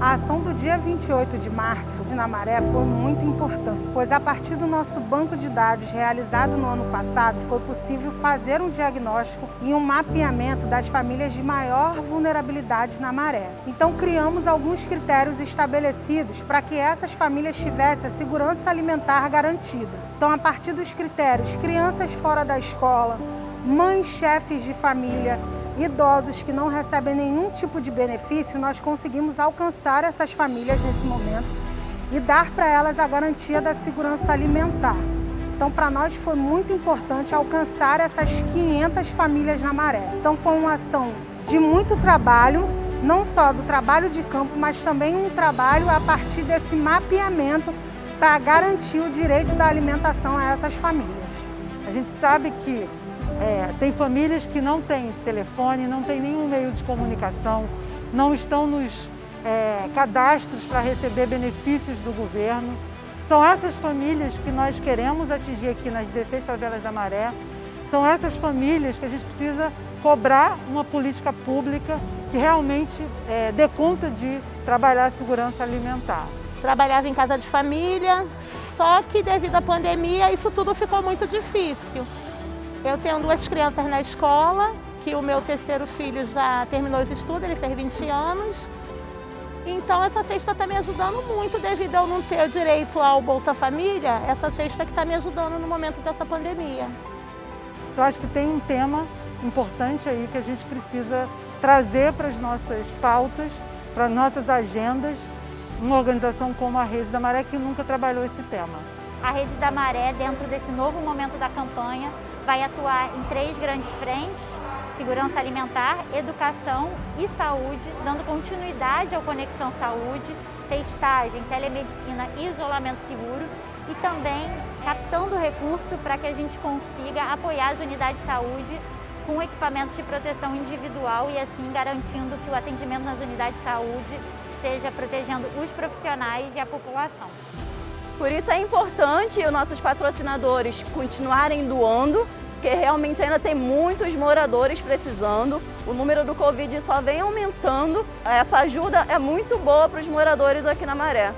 A ação do dia 28 de março de Namaré foi muito importante, pois a partir do nosso banco de dados realizado no ano passado, foi possível fazer um diagnóstico e um mapeamento das famílias de maior vulnerabilidade na maré. Então criamos alguns critérios estabelecidos para que essas famílias tivessem a segurança alimentar garantida. Então a partir dos critérios, crianças fora da escola, mães chefes de família, idosos que não recebem nenhum tipo de benefício, nós conseguimos alcançar essas famílias nesse momento e dar para elas a garantia da segurança alimentar. Então, para nós foi muito importante alcançar essas 500 famílias na Maré. Então, foi uma ação de muito trabalho, não só do trabalho de campo, mas também um trabalho a partir desse mapeamento para garantir o direito da alimentação a essas famílias. A gente sabe que é, tem famílias que não têm telefone, não têm nenhum meio de comunicação, não estão nos é, cadastros para receber benefícios do governo. São essas famílias que nós queremos atingir aqui nas 16 favelas da Maré. São essas famílias que a gente precisa cobrar uma política pública que realmente é, dê conta de trabalhar a segurança alimentar. Trabalhava em casa de família, só que devido à pandemia isso tudo ficou muito difícil. Eu tenho duas crianças na escola, que o meu terceiro filho já terminou os estudos, ele fez 20 anos. Então essa cesta está me ajudando muito devido a eu não ter direito ao Bolsa Família, essa cesta que está me ajudando no momento dessa pandemia. Eu acho que tem um tema importante aí que a gente precisa trazer para as nossas pautas, para as nossas agendas, uma organização como a Rede da Maré que nunca trabalhou esse tema. A Rede da Maré, dentro desse novo momento da campanha, vai atuar em três grandes frentes, segurança alimentar, educação e saúde, dando continuidade ao Conexão Saúde, testagem, telemedicina e isolamento seguro e também captando recurso para que a gente consiga apoiar as unidades de saúde com equipamentos de proteção individual e assim garantindo que o atendimento nas unidades de saúde esteja protegendo os profissionais e a população. Por isso é importante os nossos patrocinadores continuarem doando, porque realmente ainda tem muitos moradores precisando. O número do Covid só vem aumentando. Essa ajuda é muito boa para os moradores aqui na Maré.